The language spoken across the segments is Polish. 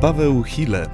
Paweł Hille.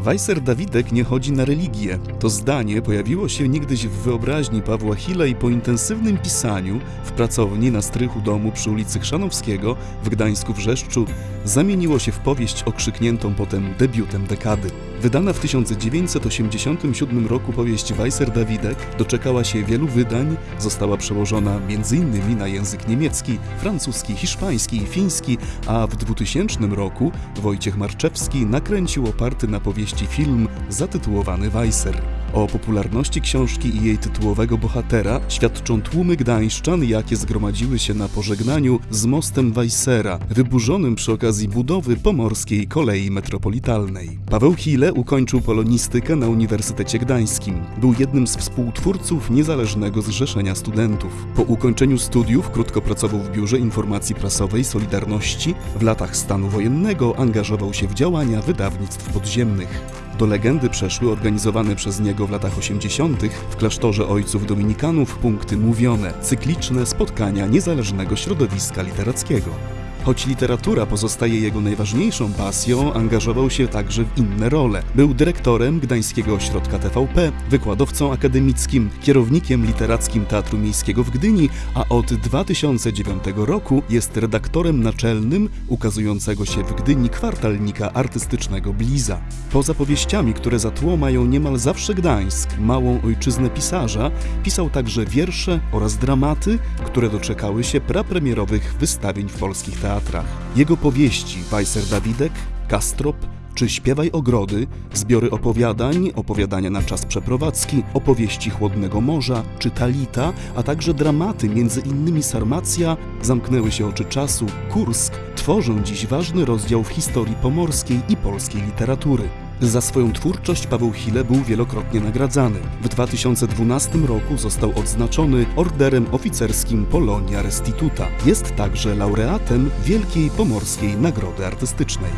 Weiser Dawidek nie chodzi na religię. To zdanie pojawiło się niegdyś w wyobraźni Pawła Hille i po intensywnym pisaniu w pracowni na strychu domu przy ulicy Chrzanowskiego w Gdańsku Wrzeszczu zamieniło się w powieść okrzykniętą potem debiutem dekady. Wydana w 1987 roku powieść Weiser Dawidek doczekała się wielu wydań, została przełożona m.in. na język niemiecki, francuski, hiszpański i fiński, a w 2000 roku Wojciech Marczewski nakręcił oparty na powieści film zatytułowany Weiser. O popularności książki i jej tytułowego bohatera świadczą tłumy gdańszczan, jakie zgromadziły się na pożegnaniu z mostem Weissera, wyburzonym przy okazji budowy pomorskiej kolei metropolitalnej. Paweł Hille ukończył polonistykę na Uniwersytecie Gdańskim. Był jednym z współtwórców Niezależnego Zrzeszenia Studentów. Po ukończeniu studiów krótko pracował w Biurze Informacji Prasowej Solidarności. W latach stanu wojennego angażował się w działania wydawnictw podziemnych. Do legendy przeszły organizowane przez niego w latach 80. w klasztorze ojców dominikanów punkty mówione, cykliczne spotkania niezależnego środowiska literackiego. Choć literatura pozostaje jego najważniejszą pasją, angażował się także w inne role. Był dyrektorem Gdańskiego Ośrodka TVP, wykładowcą akademickim, kierownikiem literackim Teatru Miejskiego w Gdyni, a od 2009 roku jest redaktorem naczelnym ukazującego się w Gdyni kwartalnika artystycznego Bliza. Poza powieściami, które za tło mają niemal zawsze Gdańsk, małą ojczyznę pisarza, pisał także wiersze oraz dramaty, które doczekały się prapremierowych wystawień w polskich teatrach teatrach. Jego powieści Weiser Dawidek, Kastrop czy Śpiewaj Ogrody, zbiory opowiadań, opowiadania na czas przeprowadzki, opowieści Chłodnego Morza czy Talita, a także dramaty, innymi Sarmacja, Zamknęły się oczy czasu, Kursk, tworzą dziś ważny rozdział w historii pomorskiej i polskiej literatury. Za swoją twórczość Paweł Hille był wielokrotnie nagradzany. W 2012 roku został odznaczony orderem oficerskim Polonia Restituta. Jest także laureatem Wielkiej Pomorskiej Nagrody Artystycznej.